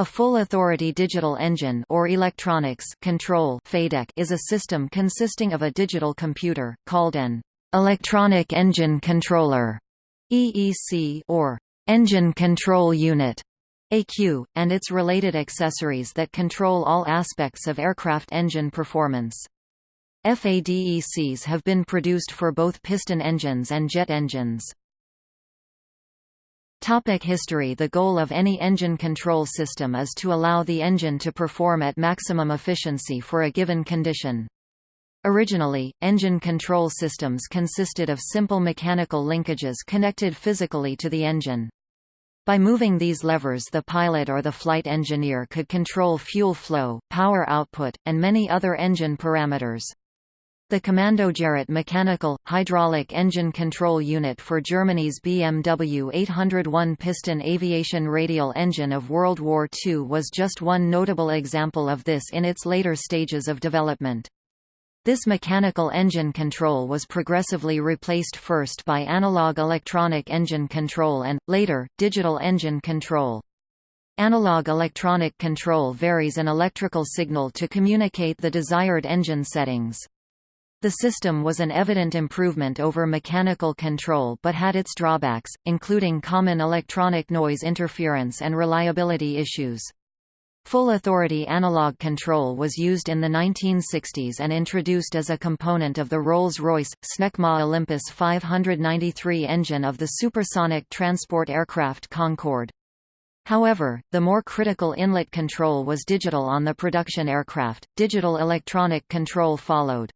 A full-authority digital engine or electronics control FADEC is a system consisting of a digital computer, called an electronic engine controller EEC, or engine control unit ECU, and its related accessories that control all aspects of aircraft engine performance. FADECs have been produced for both piston engines and jet engines. Topic history The goal of any engine control system is to allow the engine to perform at maximum efficiency for a given condition. Originally, engine control systems consisted of simple mechanical linkages connected physically to the engine. By moving these levers the pilot or the flight engineer could control fuel flow, power output, and many other engine parameters. The Kommandogerät mechanical, hydraulic engine control unit for Germany's BMW 801 piston aviation radial engine of World War II was just one notable example of this in its later stages of development. This mechanical engine control was progressively replaced first by analog electronic engine control and, later, digital engine control. Analog electronic control varies an electrical signal to communicate the desired engine settings. The system was an evident improvement over mechanical control but had its drawbacks, including common electronic noise interference and reliability issues. Full authority analog control was used in the 1960s and introduced as a component of the Rolls-Royce, Snecma Olympus 593 engine of the supersonic transport aircraft Concorde. However, the more critical inlet control was digital on the production aircraft, digital electronic control followed.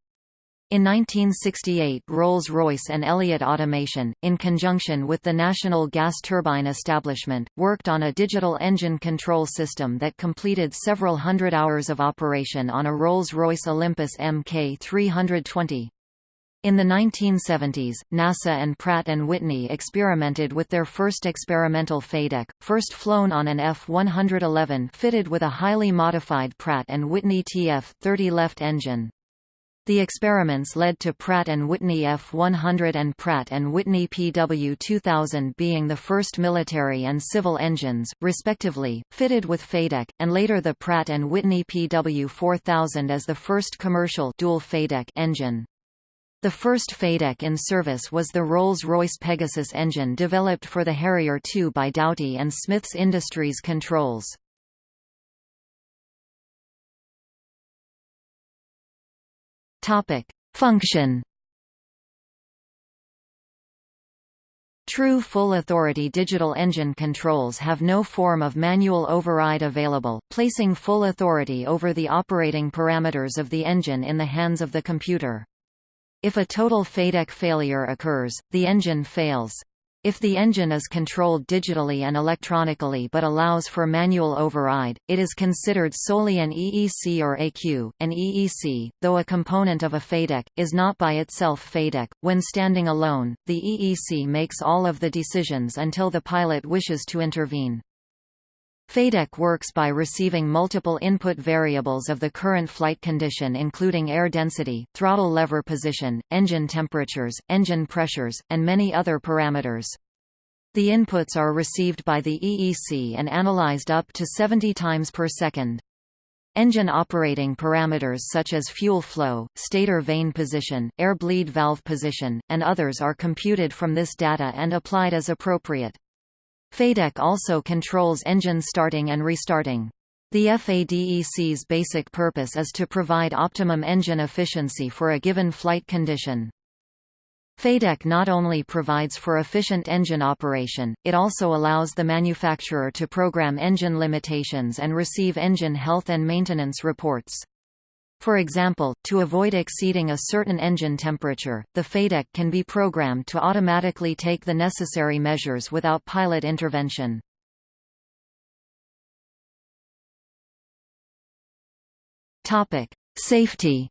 In 1968 Rolls-Royce and Elliott Automation, in conjunction with the National Gas Turbine Establishment, worked on a digital engine control system that completed several hundred hours of operation on a Rolls-Royce Olympus Mk320. In the 1970s, NASA and Pratt & Whitney experimented with their first experimental FADEC, first flown on an F-111 fitted with a highly modified Pratt & Whitney TF-30 left engine. The experiments led to Pratt & Whitney F100 and Pratt & Whitney PW2000 being the first military and civil engines, respectively, fitted with FADEC, and later the Pratt & Whitney PW4000 as the first commercial dual FADEC engine. The first FADEC in service was the Rolls-Royce Pegasus engine developed for the Harrier II by Dowty and Smiths Industries Controls. Topic: Function. True full authority digital engine controls have no form of manual override available, placing full authority over the operating parameters of the engine in the hands of the computer. If a total FADEC failure occurs, the engine fails. If the engine is controlled digitally and electronically but allows for manual override, it is considered solely an EEC or ECU. An EEC, though a component of a FADEC, is not by itself FADEC. When standing alone, the EEC makes all of the decisions until the pilot wishes to intervene. FADEC works by receiving multiple input variables of the current flight condition including air density, throttle lever position, engine temperatures, engine pressures, and many other parameters. The inputs are received by the EEC and analyzed up to 70 times per second. Engine operating parameters such as fuel flow, stator vane position, air bleed valve position, and others are computed from this data and applied as appropriate. FADEC also controls engine starting and restarting. The FADEC's basic purpose is to provide optimum engine efficiency for a given flight condition. FADEC not only provides for efficient engine operation, it also allows the manufacturer to program engine limitations and receive engine health and maintenance reports. For example, to avoid exceeding a certain engine temperature, the FADEC can be programmed to automatically take the necessary measures without pilot intervention. Topic: Safety.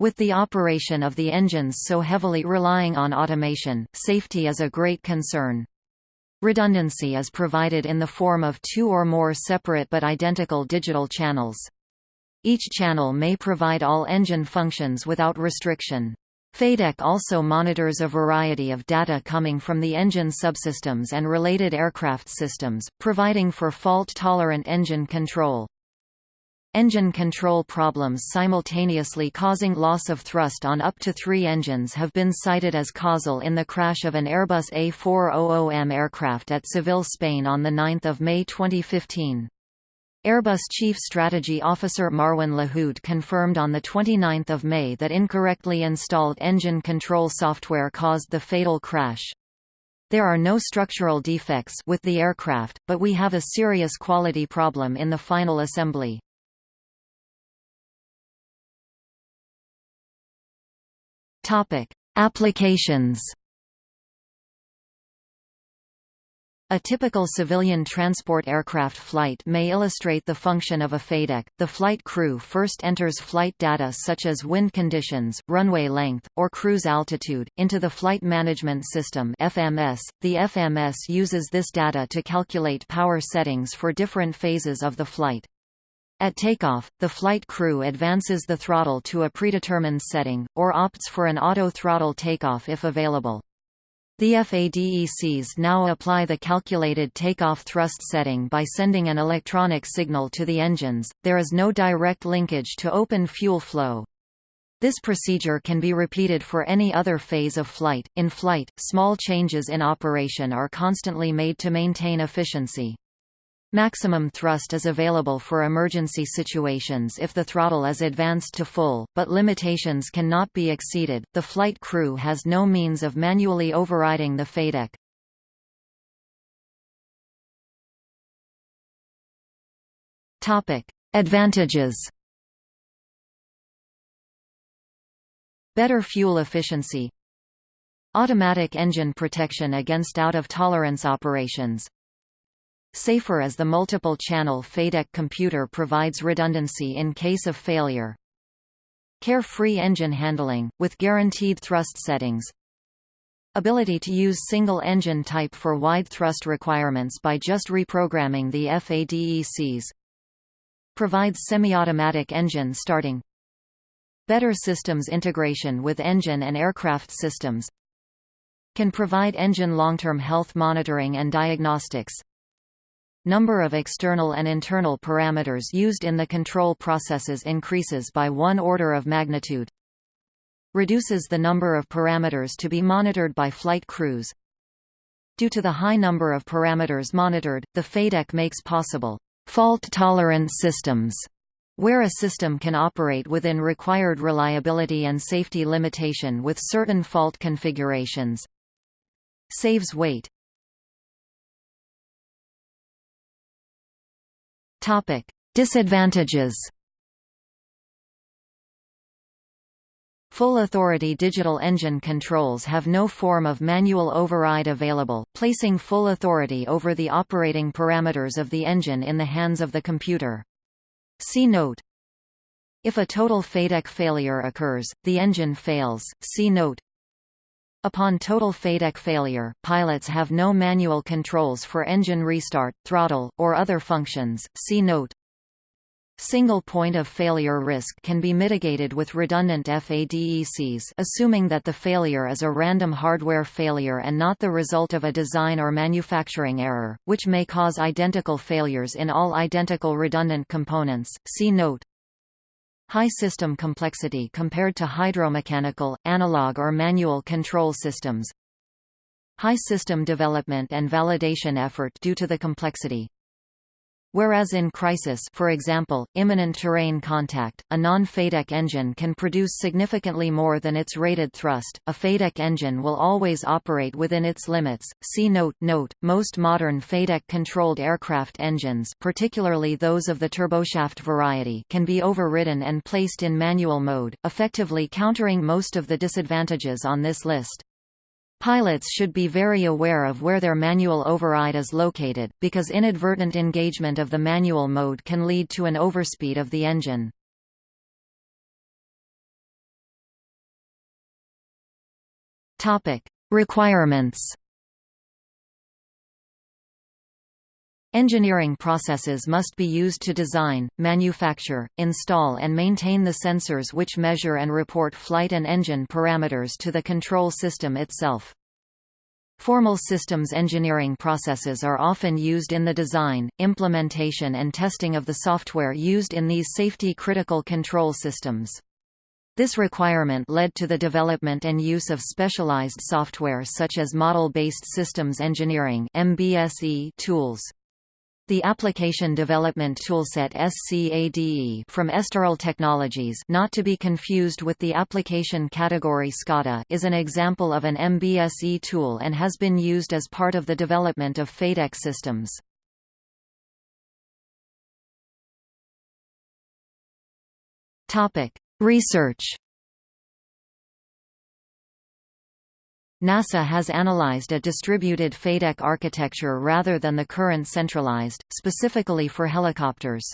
With the operation of the engines so heavily relying on automation, safety is a great concern. Redundancy is provided in the form of two or more separate but identical digital channels. Each channel may provide all engine functions without restriction. FADEC also monitors a variety of data coming from the engine subsystems and related aircraft systems, providing for fault-tolerant engine control. Engine control problems simultaneously causing loss of thrust on up to three engines have been cited as causal in the crash of an Airbus A400M aircraft at Seville, Spain on 9 May 2015. Airbus Chief Strategy Officer Marwan Lahoud confirmed on 29 May that incorrectly installed engine control software caused the fatal crash. There are no structural defects with the aircraft, but we have a serious quality problem in the final assembly. Applications A typical civilian transport aircraft flight may illustrate the function of a FADEC. The flight crew first enters flight data such as wind conditions, runway length, or cruise altitude, into the Flight Management System FMS. The FMS uses this data to calculate power settings for different phases of the flight. At takeoff, the flight crew advances the throttle to a predetermined setting, or opts for an auto-throttle takeoff if available. The FADECs now apply the calculated takeoff thrust setting by sending an electronic signal to the engines. There is no direct linkage to open fuel flow. This procedure can be repeated for any other phase of flight. In flight, small changes in operation are constantly made to maintain efficiency. Maximum thrust is available for emergency situations if the throttle is advanced to full, but limitations cannot be exceeded. The flight crew has no means of manually overriding the FADEC. Topic: Advantages. Better fuel efficiency. Automatic engine protection against out-of-tolerance operations Safer as the multiple-channel FADEC computer provides redundancy in case of failure. Carefree engine handling, with guaranteed thrust settings. Ability to use single engine type for wide thrust requirements by just reprogramming the FADECs. Provides semi-automatic engine starting. Better systems integration with engine and aircraft systems. Can provide engine long-term health monitoring and diagnostics. Number of external and internal parameters used in the control processes increases by one order of magnitude. Reduces the number of parameters to be monitored by flight crews. Due to the high number of parameters monitored, the FADEC makes possible fault-tolerant systems, where a system can operate within required reliability and safety limitation with certain fault configurations. Saves weight Topic: Disadvantages. Full authority digital engine controls have no form of manual override available, placing full authority over the operating parameters of the engine in the hands of the computer. See note. If a total FADEC failure occurs, the engine fails. See note. Upon total FADEC failure, pilots have no manual controls for engine restart, throttle, or other functions. See note. Single point of failure risk can be mitigated with redundant FADECs assuming that the failure is a random hardware failure and not the result of a design or manufacturing error, which may cause identical failures in all identical redundant components. See note. High system complexity compared to hydromechanical, analog or manual control systems. High system development and validation effort due to the complexity. Whereas in crisis for example, imminent terrain contact, a non-FADEC engine can produce significantly more than its rated thrust, a FADEC engine will always operate within its limits. See note Note, most modern FADEC-controlled aircraft engines particularly those of the turboshaft variety can be overridden and placed in manual mode, effectively countering most of the disadvantages on this list. Pilots should be very aware of where their manual override is located, because inadvertent engagement of the manual mode can lead to an overspeed of the engine. Requirements Engineering processes must be used to design, manufacture, install and maintain the sensors which measure and report flight and engine parameters to the control system itself. Formal systems engineering processes are often used in the design, implementation and testing of the software used in these safety-critical control systems. This requirement led to the development and use of specialized software such as Model-Based Systems Engineering tools. The Application Development Toolset SCADE from Esterel Technologies not to be confused with the application category SCADA is an example of an MBSE tool and has been used as part of the development of FADEC systems. Research NASA has analyzed a distributed FADEC architecture rather than the current centralized, specifically for helicopters.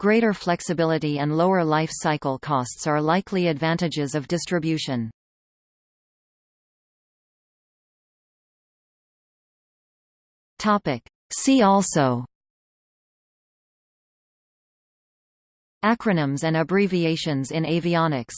Greater flexibility and lower life cycle costs are likely advantages of distribution. See also Acronyms and abbreviations in avionics